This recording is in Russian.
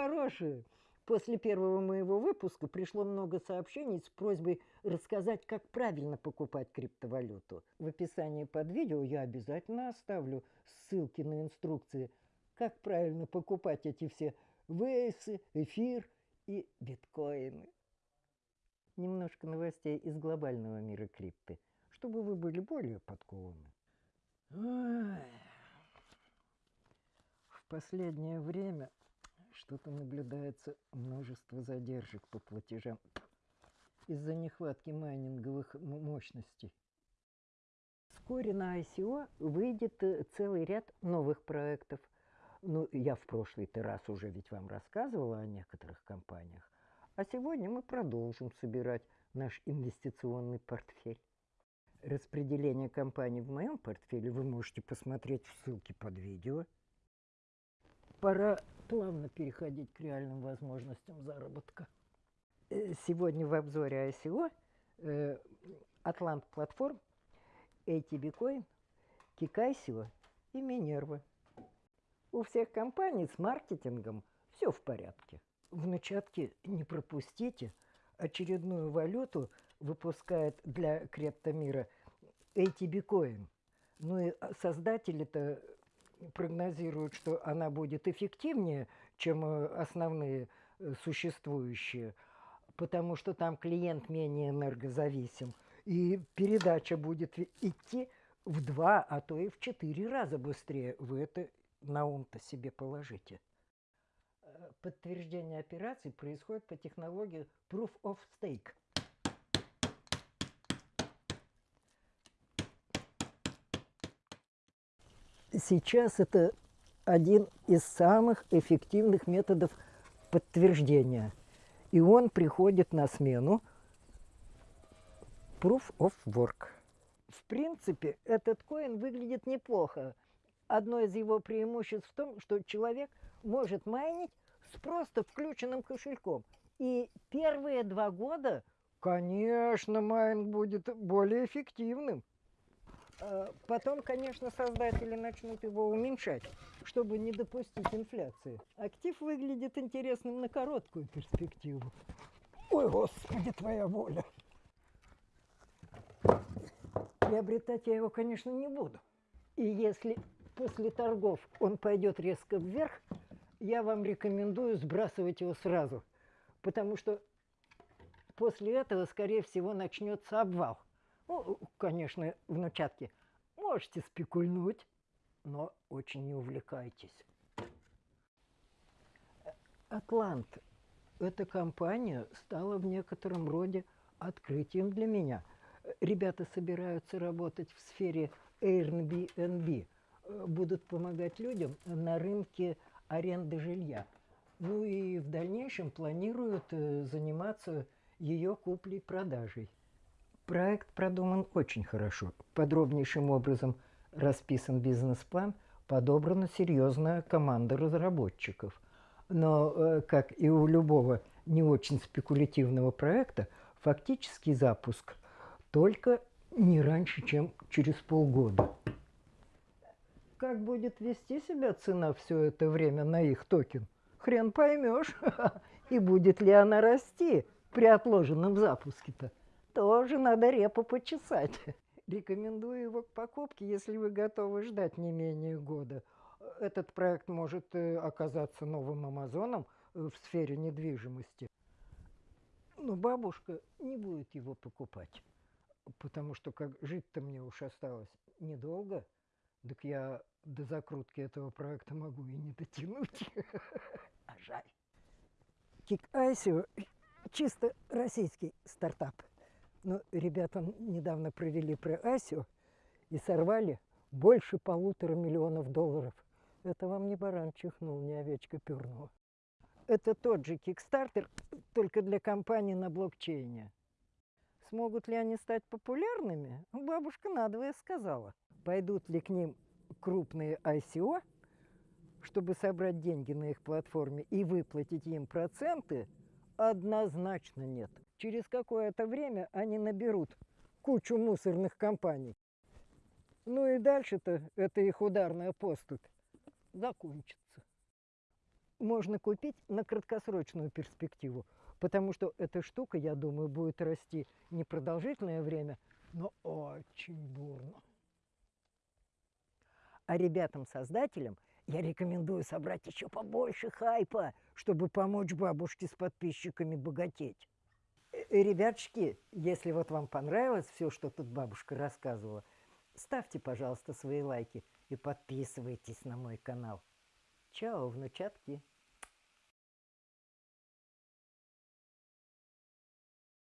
хорошие. После первого моего выпуска пришло много сообщений с просьбой рассказать, как правильно покупать криптовалюту. В описании под видео я обязательно оставлю ссылки на инструкции, как правильно покупать эти все вейсы, эфир и биткоины. Немножко новостей из глобального мира крипты, чтобы вы были более подкованы. В последнее время что-то наблюдается множество задержек по платежам из-за нехватки майнинговых мощностей. Вскоре на ICO выйдет э, целый ряд новых проектов. Ну, я в прошлый-то раз уже ведь вам рассказывала о некоторых компаниях. А сегодня мы продолжим собирать наш инвестиционный портфель. Распределение компаний в моем портфеле вы можете посмотреть в ссылке под видео. Пора плавно переходить к реальным возможностям заработка. Э, сегодня в обзоре ICO э, Атлант платформ, ATB Coin, Kikaisio и Минерва. У всех компаний с маркетингом все в порядке. В начатке не пропустите, очередную валюту выпускает для криптомира ATB Coin. Ну и создатели-то прогнозируют, что она будет эффективнее, чем э, основные э, существующие, потому что там клиент менее энергозависим, и передача будет идти в два, а то и в четыре раза быстрее. Вы это на ум-то себе положите. Э, подтверждение операций происходит по технологии Proof of Stake – сейчас это один из самых эффективных методов подтверждения. И он приходит на смену Proof of Work. В принципе, этот коин выглядит неплохо. Одно из его преимуществ в том, что человек может майнить с просто включенным кошельком. И первые два года, конечно, майнинг будет более эффективным. А потом, конечно, создатели начнут его уменьшать, чтобы не допустить инфляции. Актив выглядит интересным на короткую перспективу. Ой, Господи, твоя воля. Приобретать я его, конечно, не буду. И если после торгов он пойдет резко вверх, я вам рекомендую сбрасывать его сразу. Потому что после этого, скорее всего, начнется обвал. Ну, конечно, внучатки, можете спекульнуть, но очень не увлекайтесь. Атлант. Эта компания стала в некотором роде открытием для меня. Ребята собираются работать в сфере Airbnb, будут помогать людям на рынке аренды жилья. Ну и в дальнейшем планируют э, заниматься ее куплей-продажей. Проект продуман очень хорошо. Подробнейшим образом расписан бизнес-план, подобрана серьезная команда разработчиков. Но, э, как и у любого не очень спекулятивного проекта, фактический запуск только не раньше, чем через полгода. Как будет вести себя цена все это время на их токен? Хрен поймешь. И будет ли она расти при отложенном запуске-то? Тоже надо репу почесать. Рекомендую его к покупке, если вы готовы ждать не менее года. Этот проект может э, оказаться новым Амазоном э, в сфере недвижимости. Но бабушка не будет его покупать, потому что как жить-то мне уж осталось недолго, так я до закрутки этого проекта могу и не дотянуть. А жаль. Кик Айсио чисто российский стартап. Ну, ребята недавно провели про Асию и сорвали больше полутора миллионов долларов. Это вам не баран чихнул, не овечка пернула. Это тот же Kickstarter, только для компаний на блокчейне. Смогут ли они стать популярными? Бабушка надвое сказала. Пойдут ли к ним крупные ICO, чтобы собрать деньги на их платформе и выплатить им проценты? Однозначно нет через какое-то время они наберут кучу мусорных компаний. Ну и дальше-то это их ударная поступь закончится. можно купить на краткосрочную перспективу, потому что эта штука, я думаю, будет расти не продолжительное время, но очень бурно. А ребятам-создателям я рекомендую собрать еще побольше хайпа, чтобы помочь бабушке с подписчиками богатеть. Э, Ребятушки, если вот вам понравилось все, что тут бабушка рассказывала, ставьте, пожалуйста, свои лайки и подписывайтесь на мой канал. Чао, внучатки!